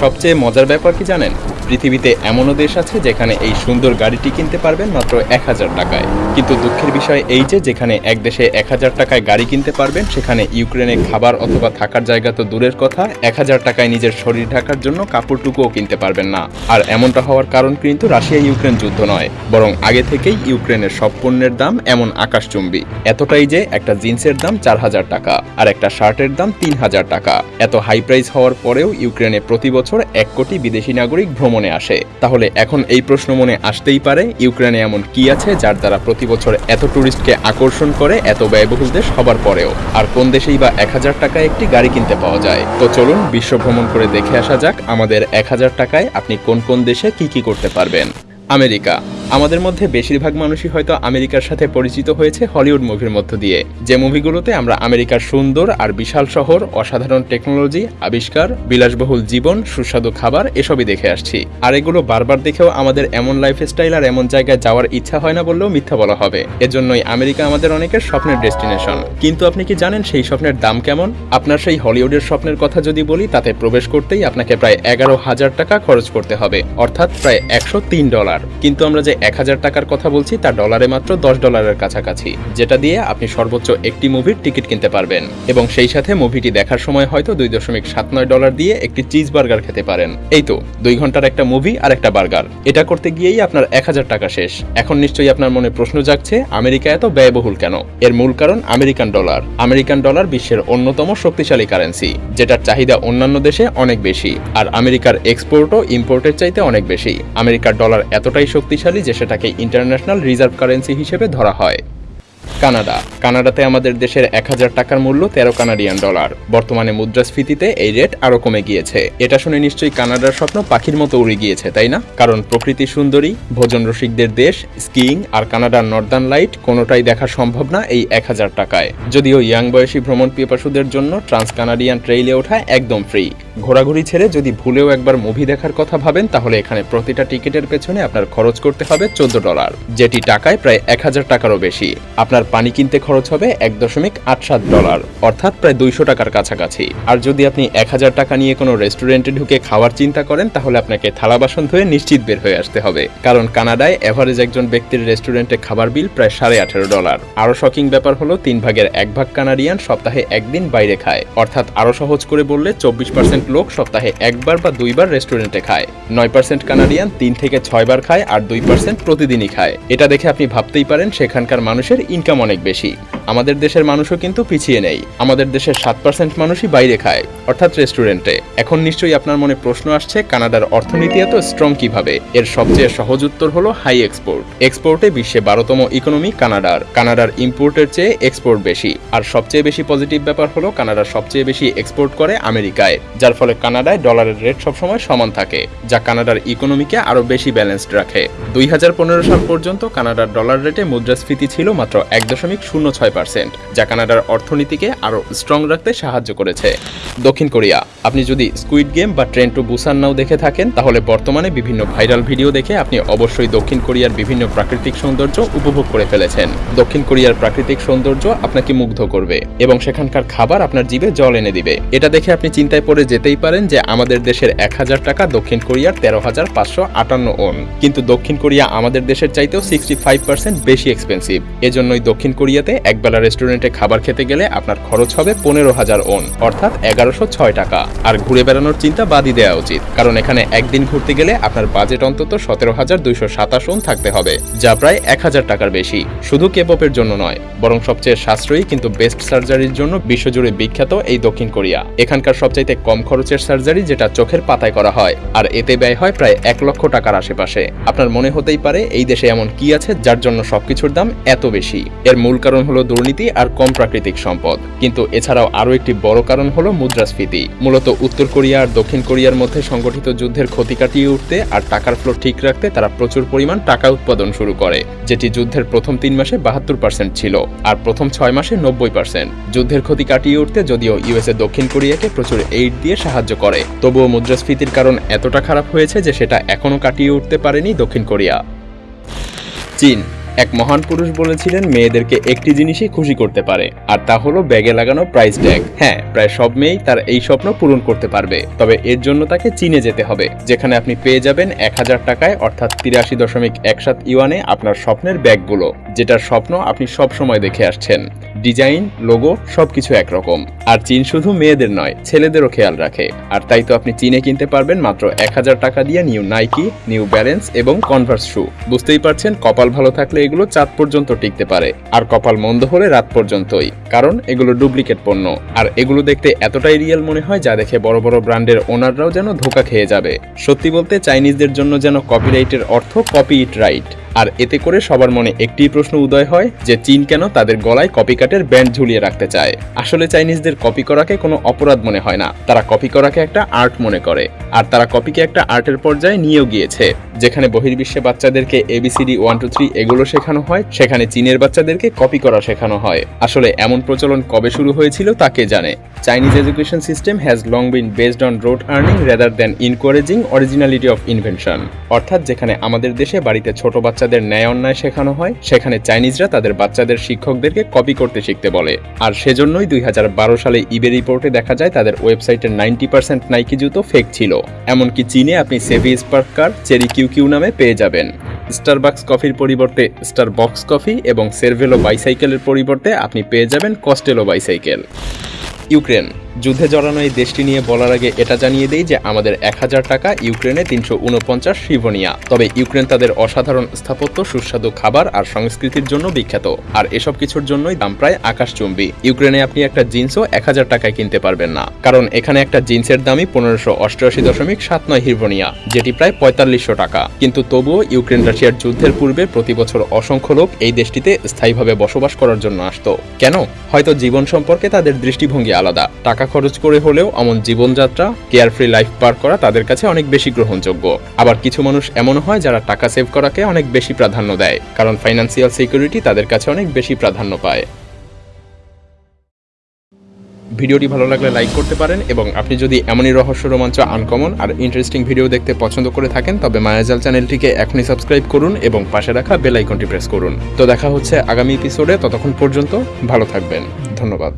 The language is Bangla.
সবচেয়ে মজার ব্যাপার কি জানেন? পৃথিবীতে এমনও দেশ আছে যেখানে এই সুন্দর গাড়িটি কিনতে পারবেন মাত্র এক হাজার টাকায়। কিন্তু দুঃখের বিষয় এই যে, যেখানে এক দেশে এক হাজার টাকায় গাড়ি কিনতে পারবেন, সেখানে ইউক্রেনে খাবার অথবা থাকার জায়গা তো দূরের কথা, এক হাজার টাকায় নিজের শরীর ঢাকার জন্য কাপড়টুকুও কিনতে পারবেন না। আর এমনটা হওয়ার কারণ কিন্তু রাশিয়া ইউক্রেন যুদ্ধ নয়, বরং আগে থেকেই ইউক্রেনের সব পণ্যের দাম এমন আকাশচুম্বী। এতটাই যে একটা জিন্সের দাম চার হাজার টাকা, আর একটা শার্টের দাম তিন হাজার টাকা। এত হাই প্রাইস হওয়ার পরেও ইউক্রেনে প্রতি বছর এক কোটি বিদেশি নাগরিক ভ্রমণে আসে। তাহলে এখন এই প্রশ্ন মনে আসতেই পারে, ইউক্রেনে এমন কি আছে যার দ্বারা প্রতি বছর এত ট্যুরিস্টকে আকর্ষণ করে এত ব্যয়বহুল দেশ হবার পরেও? আর কোন দেশেই বা এক হাজার টাকায় একটি গাড়ি কিনতে পাওয়া যায়? তো চলুন বিশ্ব ভ্রমণ করে দেখে আসা যাক আমাদের এক হাজার টাকায় আপনি কোন কোন দেশে কি কি করতে পারবেন। আমেরিকা। আমাদের মধ্যে বেশিরভাগ মানুষই হয়তো আমেরিকার সাথে পরিচিত হয়েছে হলিউড মুভির মধ্য দিয়ে। যে মুভিগুলোতে আমরা আমেরিকার সুন্দর আর বিশাল শহর, অসাধারণ টেকনোলজি, আবিষ্কার, বিলাসবহুল জীবন, সুস্বাদু খাবার, এসবই দেখে আসছি। আর এগুলো বারবার দেখেও আমাদের এমন লাইফস্টাইল আর এমন জায়গায় যাওয়ার ইচ্ছা হয় না বললেও মিথ্যা বলা হবে। এজন্যই আমেরিকা আমাদের অনেকের স্বপ্নের ডেস্টিনেশন। কিন্তু আপনি কি জানেন সেই স্বপ্নের দাম কেমন? আপনার সেই হলিউডের স্বপ্নের কথা যদি বলি, তাতে প্রবেশ করতেই আপনাকে প্রায় এগারো হাজার টাকা খরচ করতে হবে। অর্থাৎ প্রায় একশো তিন ডলার। কিন্তু আমরা যে এক হাজার টাকার কথা বলছি, তা ডলারে মাত্র দশ ডলারের কাছাকাছি, যেটা দিয়ে আপনি সর্বোচ্চ একটি মুভির টিকিট কিনতে পারবেন। এবং সেই সাথে মুভিটি দেখার সময় হয়তো দুই দশমিক সাত নয় ডলার দিয়ে একটি চিজ বার্গার খেতে পারেন। এই তো, দুই ঘণ্টার একটা মুভি আর একটা বার্গার। এটা করতে গিয়েই আপনার এক হাজার টাকা শেষ। এখন নিশ্চয়ই আপনার মনে প্রশ্ন জাগছে, আমেরিকা এত ব্যয়বহুল কেন? এর মূল কারণ আমেরিকান ডলার। আমেরিকান ডলার বিশ্বের অন্যতম শক্তিশালী কারেন্সি, যেটার চাহিদা অন্যান্য দেশে অনেক বেশি, আর আমেরিকার এক্সপোর্টও ইম্পোর্টের চাইতে অনেক বেশি। আমেরিকার ডলার এতটাই শক্তিশালী যে সেটাকে ইন্টারন্যাশনাল রিজার্ভ কারেন্সি হিসেবে ধরা হয়। কানাডা। কানাডাতে আমাদের দেশের এক হাজার টাকার মূল্য তেরো কানাডিয়ান ডলার। বর্তমানে মুদ্রাস্ফীতিতে এই রেট আরও কমে গিয়েছে। এটা শুনে নিশ্চয়ই কানাডার স্বপ্ন পাখির মতো উড়ে গিয়েছে, তাই না? কারণ প্রকৃতি সুন্দরী ভোজন রসিকদের দেশ, স্কিইং আর কানাডার নর্দার্ন লাইট কোনোটাই দেখা সম্ভব না এই এক হাজার টাকায়। যদিও ইয়াং বয়সী ভ্রমণ পিপাসুদের জন্য ট্রান্স কানাডিয়ান ট্রেইলে ওঠা একদম ফ্রি। ঘোরাঘুরি ছেড়ে যদি ভুলেও একবার মুভি দেখার কথা ভাবেন, তাহলে এখানে প্রতিটা টিকিটের পেছনে আপনার খরচ করতে হবে চোদ্দ ডলার, যেটি টাকায় প্রায় এক হাজার টাকারও বেশি। আপনার পানি কিনতে খরচ হবে এক দশমিক আট সাত ডলার, অর্থাৎ প্রায় দুইশো টাকার কাছাকাছি। আর যদি আপনি এক হাজার টাকা নিয়ে কোনো রেস্টুরেন্টে ঢুকে খাওয়ার চিন্তা করেন, তাহলে আপনাকে থালা বাসন ধুয়ে নিশ্চিত বের হয়ে আসতে হবে। কারণ কানাডায় এভারেজ একজন ব্যক্তির রেস্টুরেন্টে খাবার বিল প্রায় সাড়ে আঠেরো ডলার। আরও শকিং ব্যাপার হলো, তিন ভাগের এক ভাগ কানাডিয়ান সপ্তাহে একদিন বাইরে খায়। অর্থাৎ আরও সহজ করে বললে, চব্বিশ পার্সেন্ট লোক সপ্তাহে একবার বা দুইবার রেস্টুরেন্টে খায়। নয় পার্সেন্ট কানাডিয়ান তিন থেকে ছয়বার খায় আর দুই পার্সেন্ট প্রতিদিনই খায়। এটা দেখে আপনি ভাবতেই পারেন, সেখানকার মানুষের ইনকাম অনেক বেশি। আমাদের দেশের মানুষও কিন্তু পিছিয়ে নেই। আমাদের দেশের সাত পার্সেন্ট মানুষই বাইরে খায়, অর্থাৎ রেস্টুরেন্টে এখন নিশ্চয়ই আপনার মনে প্রশ্ন আসছে, কানাডার অর্থনীতি এত স্ট্রং কীভাবে? এর সবচেয়ে সহজ উত্তর হলো হাই এক্সপোর্ট এক্সপোর্টে বিশ্বে বারোতম ইকোনমি কানাডার। কানাডার ইম্পোর্টের চেয়ে এক্সপোর্ট বেশি। আর সবচেয়ে বেশি পজিটিভ ব্যাপার হলো কানাডা সবচেয়ে বেশি এক্সপোর্ট করে আমেরিকায়, যার ফলে কানাডায় ডলারের রেট সবসময় সমান থাকে, যা কানাডার ইকোনমিকে আরও বেশি ব্যালেন্সড রাখে। দুই হাজার পনেরো সাল পর্যন্ত কানাডার ডলার রেটে মুদ্রাস্ফীতি ছিল মাত্র এক দশমিক শূন্য ছয় পার্সেন্ট, যা কানাডার অর্থনীতিকে আরও স্ট্রং রাখতে সাহায্য করেছে। দক্ষিণ কোরিয়া, আপনি যদি স্কুইড গেম বা ট্রেন টু বুসান নাও দেখে থাকেন, তাহলে বর্তমানে বিভিন্ন ভাইরাল ভিডিও দেখে আপনি অবশ্যই দক্ষিণ কোরিয়ার বিভিন্ন প্রাকৃতিক সৌন্দর্য উপভোগ করে ফেলেছেন। দক্ষিণ কোরিয়ার প্রাকৃতিক সৌন্দর্য আপনাকে মুগ্ধ করবে এবং সেখানকার খাবার আপনার জিভে জল এনে দিবে। এটা দেখে আপনি চিন্তায় পড়ে যেতেই পারেন যে আমাদের দেশের এক হাজার টাকা দক্ষিণ কোরিয়ার তেরো হাজার পাঁচশো আটান্ন ওন। কিন্তু দক্ষিণ কোরিয়া আমাদের দেশের চাইতেও সিক্সটি ফাইভ পার্সেন্ট বেশি এক্সপেন্সিভ এজন্যই দক্ষিণ কোরিয়াতে একবেলা রেস্টুরেন্টে খাবার খেতে গেলে আপনার খরচ হবে পনেরো হাজার ওন, অর্থাৎ এগারোশো ছয় টাকা। আর ঘুরে বেড়ানোর চিন্তা বাদই দেওয়া উচিত, কারণ এখানে একদিন ঘুরতে গেলে আপনার বাজেট অন্তত সতেরো হাজার দুইশো সাতাশ ওন থাকতে হবে, যা প্রায় এক হাজার টাকার বেশি। শুধু কেপপের জন্য নয়, বরং সবচেয়ে সাশ্রয়ী কিন্তু বেস্ট সার্জারির জন্য বিশ্বজুড়ে বিখ্যাত এই দক্ষিণ কোরিয়া। এখানকার সবচাইতে কম খরচের সার্জারি যেটা চোখের পাতায় করা হয়, আর এতে ব্যয় হয় প্রায় এক লক্ষ টাকার আশেপাশে। আপনার মনে হতেই পারে, এই দেশে এমন কি আছে যার জন্য সবকিছুর দাম এত বেশি? এর মূল কারণ হলো দুর্নীতি আর কম প্রাকৃতিক সম্পদ। কিন্তু এছাড়াও আরও একটি বড় কারণ হলো মুদ্রাস্ফীতি। মূলত উত্তর কোরিয়া আর দক্ষিণ কোরিয়ার মধ্যে সংগঠিত যুদ্ধের ক্ষতি কাটিয়ে উঠতে আর টাকার ফ্লো ঠিক রাখতে তারা প্রচুর পরিমাণ টাকা উৎপাদন শুরু করে, যেটি যুদ্ধের প্রথম তিন মাসে বাহাত্তর পার্সেন্ট ছিল আর প্রথম ছয় মাসে নব্বই পার্সেন্ট যুদ্ধের ক্ষতি কাটিয়ে উঠতে যদিও ইউএসএ দক্ষিণ কোরিয়াকে প্রচুর এইড দিয়ে সাহায্য করে, তবুও মুদ্রাস্ফীতির কারণ এতটা খারাপ হয়েছে যে সেটা এখনও কাটিয়ে উঠতে পারেনি দক্ষিণ কোরিয়া। চীন এক মহান পুরুষ বলেছিলেন, মেয়েদেরকে একটি জিনিসই খুশি করতে পারে, আর তা হলো ব্যাগে লাগানো প্রাইস ট্যাগ হ্যাঁ প্রায় সব মেয়েই তার এই স্বপ্ন পূরণ করতে পারবে, তবে এর জন্য তাকে চীনে যেতে হবে, যেখানে আপনি পেয়ে যাবেন এক হাজার টাকায়, অর্থাৎ তিরাশি দশমিক এক সাত ইউয়ানে আপনার স্বপ্নের ব্যাগগুলো, যেটার স্বপ্ন আপনি সব সময় দেখে আসছেন। ডিজাইন, লোগো, সবকিছু একরকম। আর চীন শুধু মেয়েদের নয়, ছেলেদেরও খেয়াল রাখে। আর তাই তো আপনি চীনে কিনতে পারবেন মাত্র এক হাজার টাকা দিয়ে নিউ নাইকি নিউ ব্যালেন্স এবং কনভার্স শু বুঝতেই পারছেন, কপাল ভালো থাকলে এগুলো চাঁদ পর্যন্ত টিকতে পারে, আর কপাল মন্দ হলে রাত পর্যন্তই, কারণ এগুলো ডুপ্লিকেট পণ্য, আর এগুলো দেখতে এতটাই রিয়েল মনে হয় যা দেখে বড় বড় ব্র্যান্ডের ওনাররাও যেন ধোকা খেয়ে যাবে। সত্যি বলতে চাইনিজদের জন্য যেন কপিরাইটের অর্থ কপি ইট রাইট আর এতে করে সবার মনে একটি প্রশ্ন উদয় হয় যে চীন কেন তাদের গলায় কপিকাটের ব্যান্ড ঝুলিয়ে রাখতে চায়। আসলে চাইনিজদের কপি করাকে কোনো অপরাধ মনে হয় না। তারা কপি করাকে একটা আর্ট মনে করে। আর তারা কপিকে একটা আর্টের পর্যায়ে নিয়েও গিয়েছে। যেখানে বহির্বিশ্বে বাচ্চাদেরকে এবিসিডি ওয়ান টু থ্রি এগুলো শেখানো হয়, সেখানে চীনের বাচ্চাদেরকে কপি করা শেখানো হয়। আসলে এমন প্রচলন কবে শুরু হয়েছিল তাকে জানে? Chinese education system has long been based on rote learning rather than encouraging originality of invention অর্থাৎ যেখানে আমাদের দেশে বাড়িতে ছোট বাচ্চাদের ন্যায় অন্যায় শেখানো হয়, সেখানে চাইনিজরা তাদের বাচ্চাদের শিক্ষকদেরকে কপি করতে শিখতে বলে। আর সেজন্যই দুই হাজার বারো সালে ইবে রিপোর্টে দেখা যায় তাদের ওয়েবসাইটের নাইনটি পার্সেন্ট নাইকি জুতো ফেক ছিল। এমনকি চীনে আপনি সেভি স্পার্কার চেরি কিউ কিউ নামে পেয়ে যাবেন। স্টারবাক্স কফির পরিবর্তে স্টার বক্স কফি এবং সেরভেলো বাইসাইকেলের পরিবর্তে আপনি পেয়ে যাবেন কস্টেলো বাইসাইকেল ইউক্রেন। যুদ্ধে জড়ানো এই দেশটি নিয়ে বলার আগে এটা জানিয়ে দেই যে আমাদের এক হাজার টাকা ইউক্রেনে তিনশো উনপঞ্চাশ শিবনিয়া তবে ইউক্রেন তাদের অসাধারণ স্থাপত্য, সুস্বাদু খাবার আর সংস্কৃতির জন্য বিখ্যাত। আর এসব কিছুর জন্যই দাম প্রায় আকাশচুম্বী। ইউক্রেনে আপনি একটা জিন্সও এক হাজার টাকায় কিনতে পারবেন না। কারণ এখানে একটা জিন্সের দামই পনেরোশো অষ্টআশি দশমিক সাত নয় হিরবনিয়া যেটি প্রায় পঁয়তাল্লিশশো টাকা। কিন্তু তবুও ইউক্রেন রাশিয়ার যুদ্ধের পূর্বে প্রতি বছর অসংখ্য লোক এই দেশটিতে স্থায়ীভাবে বসবাস করার জন্য আসতো। কেন? হয়তো জীবন সম্পর্কে তাদের দৃষ্টিভঙ্গি আলাদা। টাকা খরচ করে হলেও অমন জীবনযাত্রা কেয়ারফ্রি লাইফ পার করা তাদের কাছে অনেক বেশি গ্রহণযোগ্য। আবার কিছু মানুষ এমন হয় যারা টাকা সেভ করাকে অনেক বেশি প্রাধান্য দেয়, কারণ ফাইন্যান্সিয়াল সিকিউরিটি তাদের কাছে অনেক বেশি প্রাধান্য পায়। ভিডিওটি ভালো লাগলে লাইক করতে পারেন এবং আপনি যদি এমনই রহস্য, রোমাঞ্চ আনকমন আর ইন্টারেস্টিং ভিডিও দেখতে পছন্দ করে থাকেন, তবে মায়াজাল চ্যানেলটিকে এখনই সাবস্ক্রাইব করুন এবং পাশে রাখা বেল আইকনটি প্রেস করুন। তো দেখা হচ্ছে আগামী এপিসোডে ততক্ষণ পর্যন্ত ভালো থাকবেন। ধন্যবাদ।